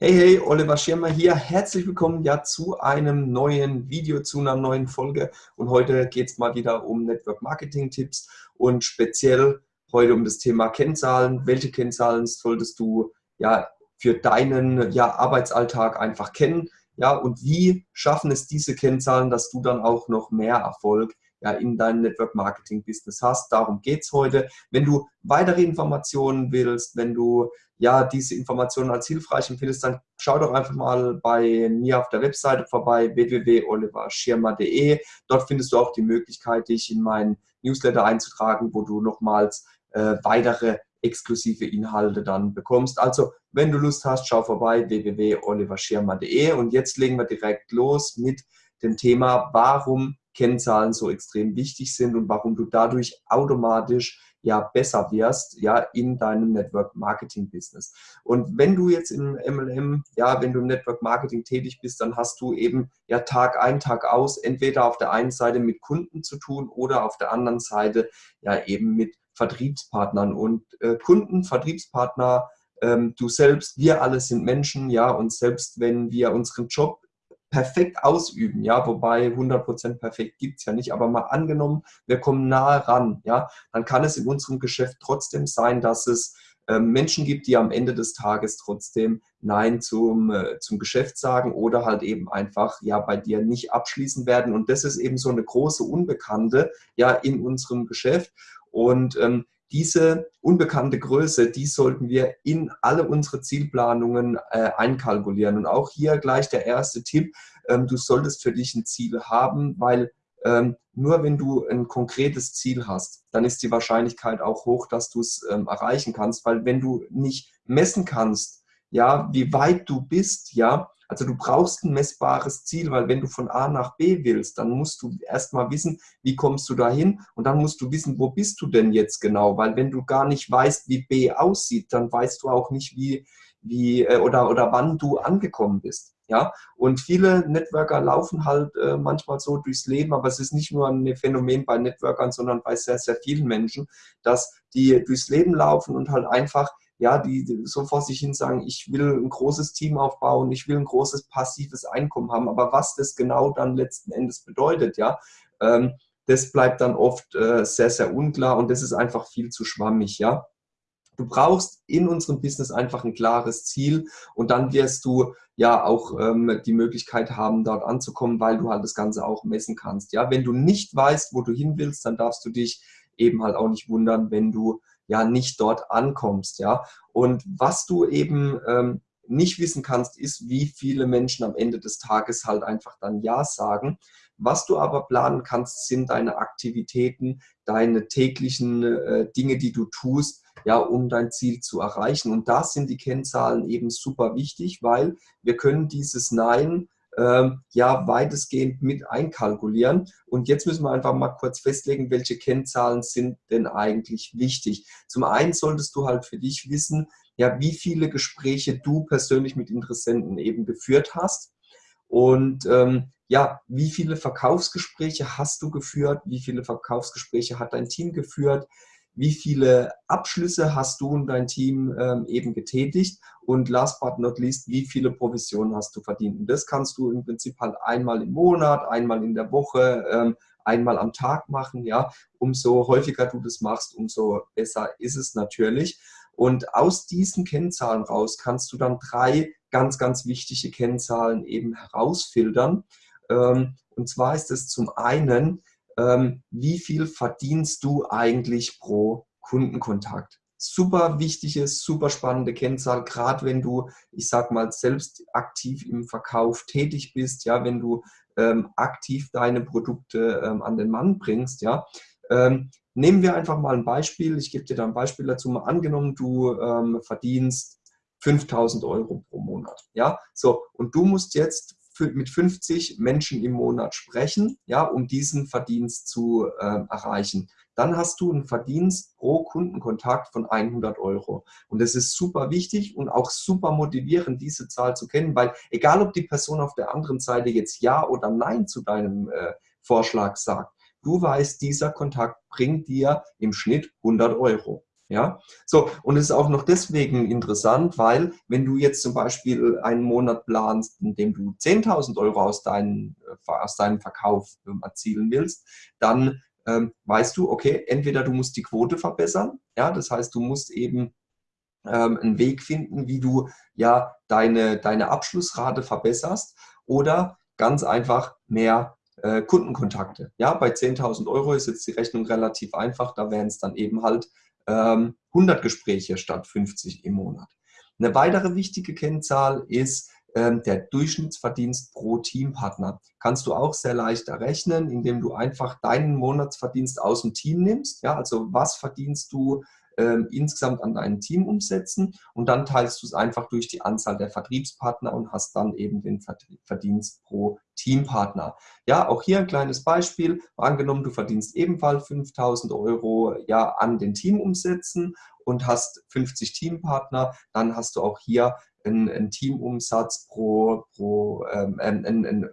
Hey, hey, Oliver Schirmer hier. Herzlich willkommen ja zu einem neuen Video, zu einer neuen Folge. Und heute geht es mal wieder um Network Marketing Tipps und speziell heute um das Thema Kennzahlen. Welche Kennzahlen solltest du ja für deinen ja, Arbeitsalltag einfach kennen? Ja, und wie schaffen es diese Kennzahlen, dass du dann auch noch mehr Erfolg ja, in deinem Network Marketing Business hast. Darum geht es heute. Wenn du weitere Informationen willst, wenn du ja diese Informationen als hilfreich empfindest, dann schau doch einfach mal bei mir auf der Webseite vorbei, www.oliverschirmer.de. Dort findest du auch die Möglichkeit, dich in meinen Newsletter einzutragen, wo du nochmals äh, weitere exklusive Inhalte dann bekommst. Also, wenn du Lust hast, schau vorbei, www.oliverschirmer.de und jetzt legen wir direkt los mit dem Thema, warum Kennzahlen so extrem wichtig sind und warum du dadurch automatisch ja besser wirst, ja, in deinem Network Marketing Business. Und wenn du jetzt im MLM, ja, wenn du im Network Marketing tätig bist, dann hast du eben ja Tag ein, Tag aus, entweder auf der einen Seite mit Kunden zu tun oder auf der anderen Seite ja eben mit Vertriebspartnern und äh, Kunden, Vertriebspartner, ähm, du selbst, wir alle sind Menschen, ja, und selbst wenn wir unseren Job perfekt ausüben, ja, wobei 100% perfekt gibt es ja nicht, aber mal angenommen, wir kommen nahe ran, ja, dann kann es in unserem Geschäft trotzdem sein, dass es äh, Menschen gibt, die am Ende des Tages trotzdem Nein zum, äh, zum Geschäft sagen oder halt eben einfach ja bei dir nicht abschließen werden. Und das ist eben so eine große Unbekannte ja in unserem Geschäft. Und ähm, diese unbekannte Größe, die sollten wir in alle unsere Zielplanungen äh, einkalkulieren. Und auch hier gleich der erste Tipp, ähm, du solltest für dich ein Ziel haben, weil ähm, nur wenn du ein konkretes Ziel hast, dann ist die Wahrscheinlichkeit auch hoch, dass du es ähm, erreichen kannst, weil wenn du nicht messen kannst, ja, wie weit du bist, ja, also du brauchst ein messbares Ziel, weil wenn du von A nach B willst, dann musst du erstmal wissen, wie kommst du dahin und dann musst du wissen, wo bist du denn jetzt genau, weil wenn du gar nicht weißt, wie B aussieht, dann weißt du auch nicht, wie, wie äh, oder, oder wann du angekommen bist. Ja, und viele Networker laufen halt äh, manchmal so durchs Leben, aber es ist nicht nur ein Phänomen bei Networkern, sondern bei sehr, sehr vielen Menschen, dass die durchs Leben laufen und halt einfach ja, die so vor sich hin sagen, ich will ein großes Team aufbauen, ich will ein großes passives Einkommen haben, aber was das genau dann letzten Endes bedeutet, ja, ähm, das bleibt dann oft äh, sehr, sehr unklar und das ist einfach viel zu schwammig, ja. Du brauchst in unserem Business einfach ein klares Ziel und dann wirst du ja auch ähm, die Möglichkeit haben, dort anzukommen, weil du halt das Ganze auch messen kannst. Ja, wenn du nicht weißt, wo du hin willst, dann darfst du dich eben halt auch nicht wundern, wenn du ja nicht dort ankommst. Ja? Und was du eben ähm, nicht wissen kannst, ist, wie viele Menschen am Ende des Tages halt einfach dann Ja sagen. Was du aber planen kannst, sind deine Aktivitäten, deine täglichen äh, Dinge, die du tust, ja, um dein Ziel zu erreichen. Und da sind die Kennzahlen eben super wichtig, weil wir können dieses Nein ähm, ja weitestgehend mit einkalkulieren. Und jetzt müssen wir einfach mal kurz festlegen, welche Kennzahlen sind denn eigentlich wichtig. Zum einen solltest du halt für dich wissen, ja, wie viele Gespräche du persönlich mit Interessenten eben geführt hast. Und ähm, ja, wie viele Verkaufsgespräche hast du geführt? Wie viele Verkaufsgespräche hat dein Team geführt? Wie viele Abschlüsse hast du und dein Team ähm, eben getätigt und last but not least, wie viele Provisionen hast du verdient. Und das kannst du im Prinzip halt einmal im Monat, einmal in der Woche, ähm, einmal am Tag machen. Ja, umso häufiger du das machst, umso besser ist es natürlich. Und aus diesen Kennzahlen raus kannst du dann drei ganz, ganz wichtige Kennzahlen eben herausfiltern. Ähm, und zwar ist es zum einen, ähm, wie viel verdienst du eigentlich pro Kundenkontakt. Super wichtige, super spannende Kennzahl, gerade wenn du, ich sag mal, selbst aktiv im Verkauf tätig bist, ja, wenn du ähm, aktiv deine Produkte ähm, an den Mann bringst, ja. Ähm, nehmen wir einfach mal ein Beispiel, ich gebe dir da ein Beispiel dazu, mal angenommen, du ähm, verdienst 5000 Euro pro Monat, ja, so, und du musst jetzt mit 50 Menschen im Monat sprechen, ja, um diesen Verdienst zu äh, erreichen. Dann hast du einen Verdienst pro Kundenkontakt von 100 Euro. Und das ist super wichtig und auch super motivierend, diese Zahl zu kennen, weil egal, ob die Person auf der anderen Seite jetzt Ja oder Nein zu deinem äh, Vorschlag sagt, du weißt, dieser Kontakt bringt dir im Schnitt 100 Euro. Ja, so, und es ist auch noch deswegen interessant, weil wenn du jetzt zum Beispiel einen Monat planst, in dem du 10.000 Euro aus, deinen, äh, aus deinem Verkauf ähm, erzielen willst, dann ähm, weißt du, okay, entweder du musst die Quote verbessern, ja, das heißt, du musst eben ähm, einen Weg finden, wie du ja deine, deine Abschlussrate verbesserst oder ganz einfach mehr äh, Kundenkontakte. Ja, bei 10.000 Euro ist jetzt die Rechnung relativ einfach, da wären es dann eben halt ähm, 100 Gespräche statt 50 im Monat. Eine weitere wichtige Kennzahl ist ähm, der Durchschnittsverdienst pro Teampartner. Kannst du auch sehr leicht errechnen, indem du einfach deinen Monatsverdienst aus dem Team nimmst. Ja, also was verdienst du ähm, insgesamt an deinem Team umsetzen und dann teilst du es einfach durch die Anzahl der Vertriebspartner und hast dann eben den Verdienst pro Teampartner. Ja, auch hier ein kleines Beispiel. Angenommen, du verdienst ebenfalls 5000 Euro ja, an den Teamumsätzen und hast 50 Teampartner, dann hast du auch hier einen, einen Teamumsatz pro, pro ähm, ein, ein, ein,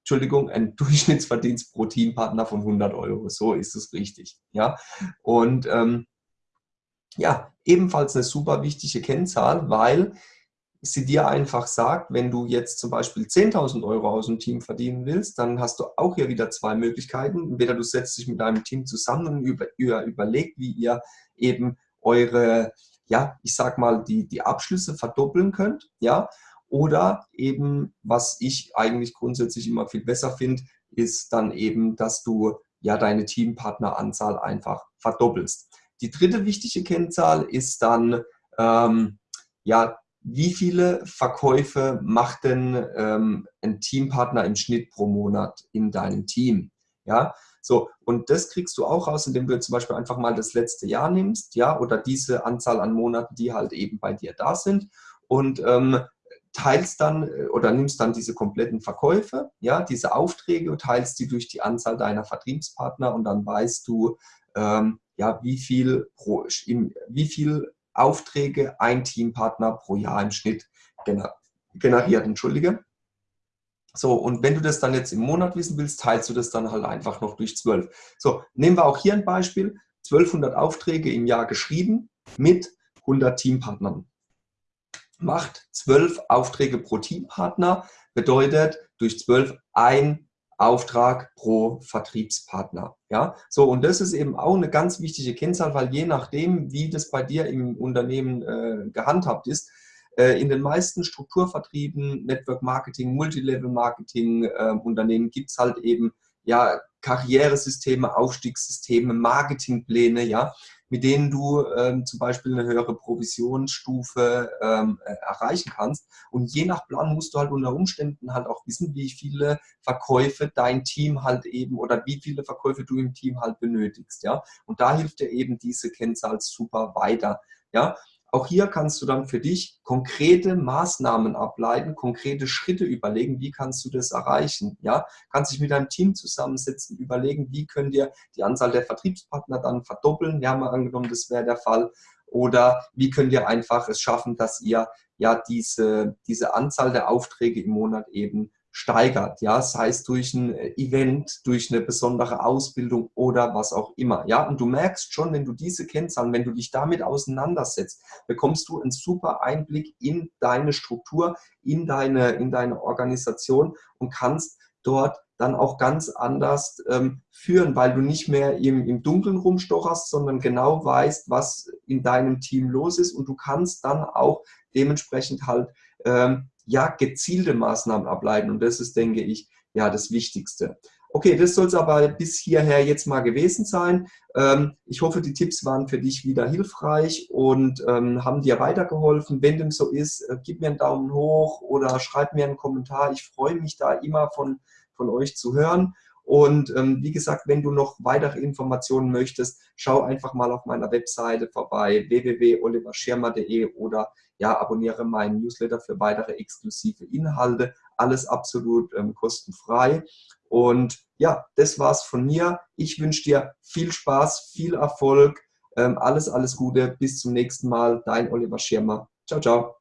Entschuldigung, ein Durchschnittsverdienst pro Teampartner von 100 Euro. So ist es richtig. Ja, und ähm, ja, ebenfalls eine super wichtige Kennzahl, weil sie dir einfach sagt, wenn du jetzt zum Beispiel 10.000 Euro aus dem Team verdienen willst, dann hast du auch hier wieder zwei Möglichkeiten. Entweder du setzt dich mit deinem Team zusammen und über, über, überlegt, wie ihr eben eure, ja, ich sag mal, die, die Abschlüsse verdoppeln könnt, ja, oder eben, was ich eigentlich grundsätzlich immer viel besser finde, ist dann eben, dass du ja deine Teampartneranzahl einfach verdoppelst. Die dritte wichtige Kennzahl ist dann, ähm, ja, wie viele Verkäufe macht denn ähm, ein Teampartner im Schnitt pro Monat in deinem Team? Ja, so, und das kriegst du auch raus, indem du zum Beispiel einfach mal das letzte Jahr nimmst, ja, oder diese Anzahl an Monaten, die halt eben bei dir da sind und ähm, teilst dann äh, oder nimmst dann diese kompletten Verkäufe, ja, diese Aufträge und teilst die durch die Anzahl deiner Vertriebspartner und dann weißt du, ähm, ja, wie viel, pro, im, wie viel Aufträge ein Teampartner pro Jahr im Schnitt generiert. Entschuldige. So, und wenn du das dann jetzt im Monat wissen willst, teilst du das dann halt einfach noch durch 12. So, nehmen wir auch hier ein Beispiel. 1200 Aufträge im Jahr geschrieben mit 100 Teampartnern. Macht 12 Aufträge pro Teampartner, bedeutet durch 12 ein Auftrag pro Vertriebspartner. Ja, so und das ist eben auch eine ganz wichtige Kennzahl, weil je nachdem, wie das bei dir im Unternehmen äh, gehandhabt ist, äh, in den meisten Strukturvertrieben, Network Marketing, Multilevel Marketing äh, Unternehmen gibt es halt eben ja Karrieresysteme, Aufstiegssysteme, Marketingpläne, ja, mit denen du ähm, zum Beispiel eine höhere Provisionsstufe ähm, äh, erreichen kannst. Und je nach Plan musst du halt unter Umständen halt auch wissen, wie viele Verkäufe dein Team halt eben oder wie viele Verkäufe du im Team halt benötigst. Ja? Und da hilft dir eben diese Kennzahl super weiter. Ja? Auch hier kannst du dann für dich konkrete Maßnahmen ableiten, konkrete Schritte überlegen, wie kannst du das erreichen. Ja, kannst dich mit deinem Team zusammensetzen, überlegen, wie können wir die Anzahl der Vertriebspartner dann verdoppeln. Wir haben mal angenommen, das wäre der Fall. Oder wie könnt ihr einfach es schaffen, dass ihr ja diese, diese Anzahl der Aufträge im Monat eben steigert, ja, sei es durch ein äh, Event, durch eine besondere Ausbildung oder was auch immer, ja, und du merkst schon, wenn du diese Kennzahlen, wenn du dich damit auseinandersetzt, bekommst du einen super Einblick in deine Struktur, in deine, in deine Organisation und kannst dort dann auch ganz anders ähm, führen, weil du nicht mehr im, im Dunkeln rumstocherst, sondern genau weißt, was in deinem Team los ist und du kannst dann auch dementsprechend halt ähm, ja, gezielte Maßnahmen ableiten. Und das ist, denke ich, ja, das Wichtigste. Okay, das soll es aber bis hierher jetzt mal gewesen sein. Ähm, ich hoffe, die Tipps waren für dich wieder hilfreich und ähm, haben dir weitergeholfen. Wenn dem so ist, äh, gib mir einen Daumen hoch oder schreib mir einen Kommentar. Ich freue mich da immer von, von euch zu hören. Und ähm, wie gesagt, wenn du noch weitere Informationen möchtest, schau einfach mal auf meiner Webseite vorbei www.oliverschirmer.de oder ja, abonniere meinen Newsletter für weitere exklusive Inhalte. Alles absolut ähm, kostenfrei. Und ja, das war's von mir. Ich wünsche dir viel Spaß, viel Erfolg, ähm, alles, alles Gute. Bis zum nächsten Mal. Dein Oliver Schirmer. Ciao, ciao.